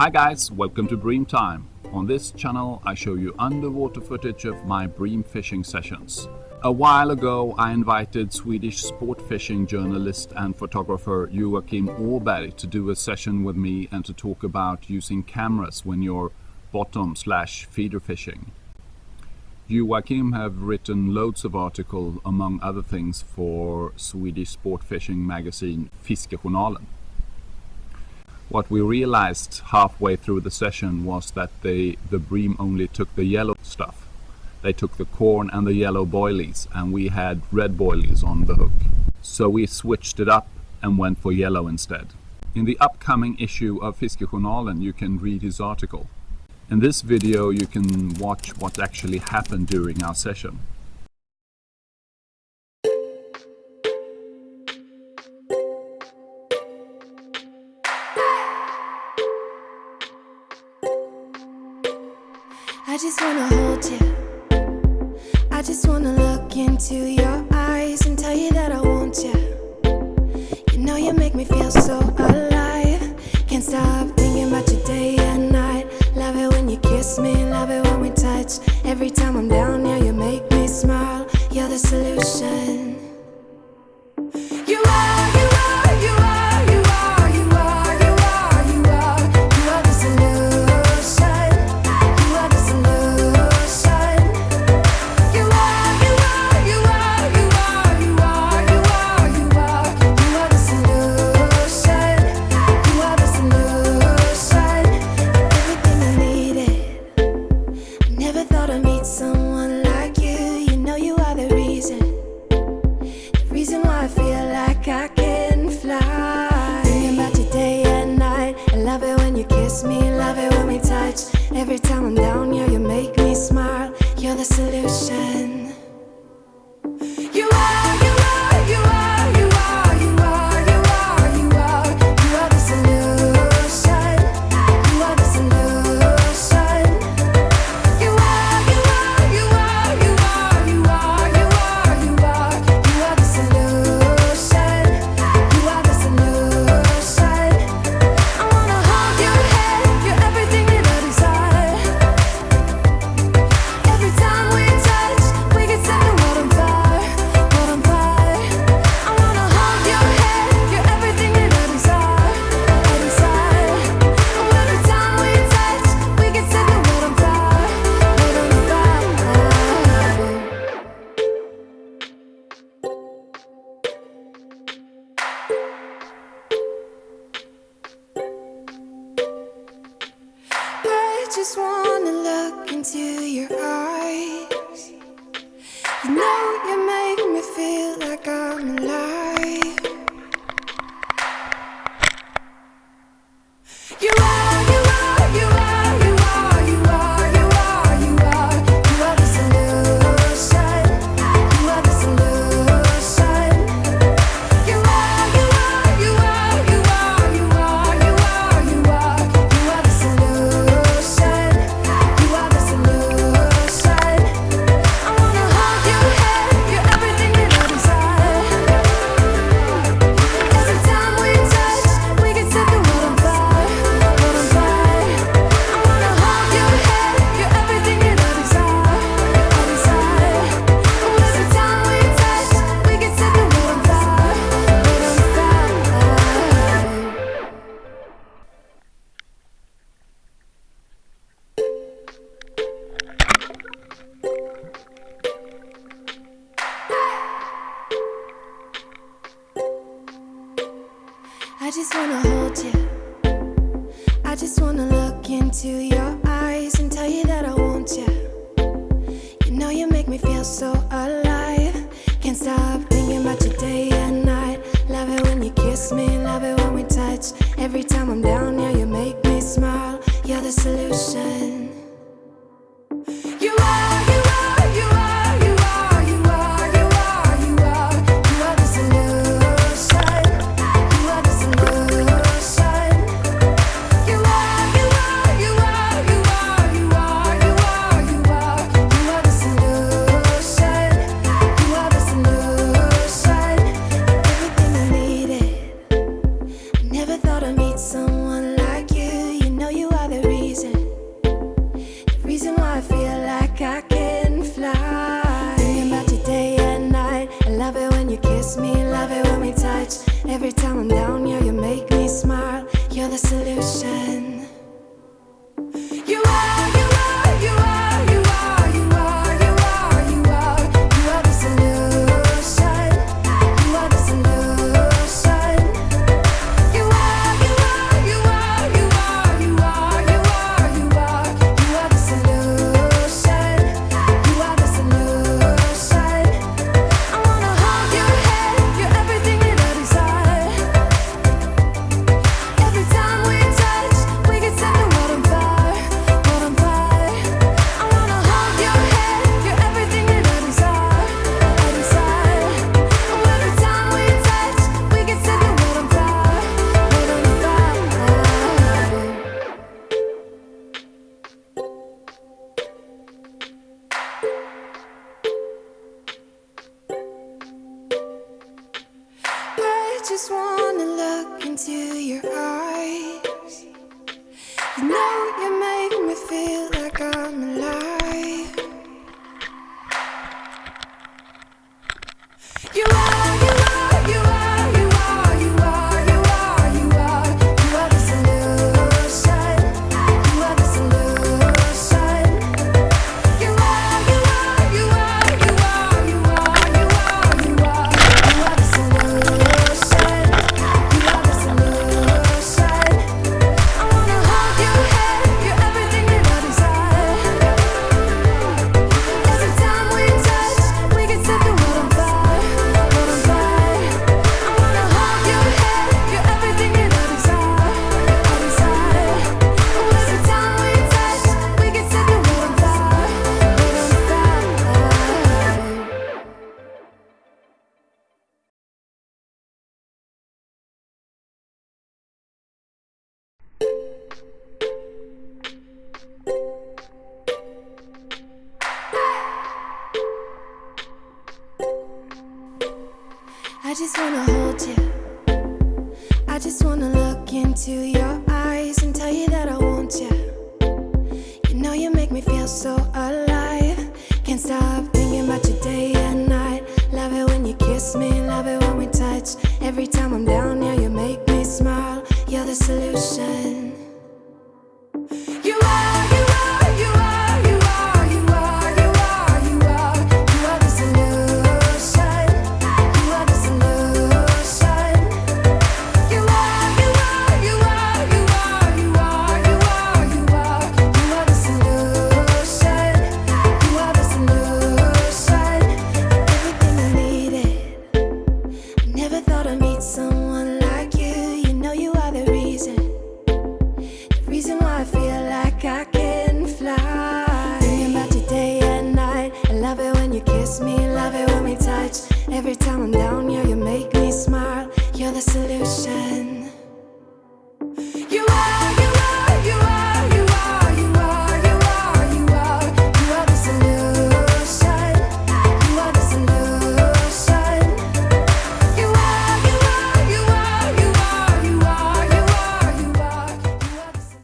Hi guys, welcome to Bream Time. On this channel I show you underwater footage of my bream fishing sessions. A while ago I invited Swedish sport fishing journalist and photographer Joakim Åberg to do a session with me and to talk about using cameras when you're bottom slash feeder fishing. Joakim have written loads of articles among other things for Swedish sport fishing magazine Fiskejournalen. What we realized halfway through the session was that they, the bream only took the yellow stuff. They took the corn and the yellow boilies and we had red boilies on the hook. So we switched it up and went for yellow instead. In the upcoming issue of Fiskejournalen you can read his article. In this video you can watch what actually happened during our session. Just wanna kiss me, love it when we touch. Every time I'm down here, you make me smile. You're the solution. You know you make me feel like I'm alive. Into your eyes and tell you that I want you. You know you make me feel so alive. Can't stop thinking about you day and night. Love it when you kiss me, love it when we touch. Every time I'm down here, you make me smile. You're the solution. kiss me, love it when we touch. Every time I'm down, yeah, you make me smile. You're the solution. your eyes. You know you make me feel. I just wanna hold you. I just wanna look into your eyes and tell you that I want you. You know you make me feel so kiss me, love it when we touch. Every time I'm down, yeah, you make me smile. You're the solution.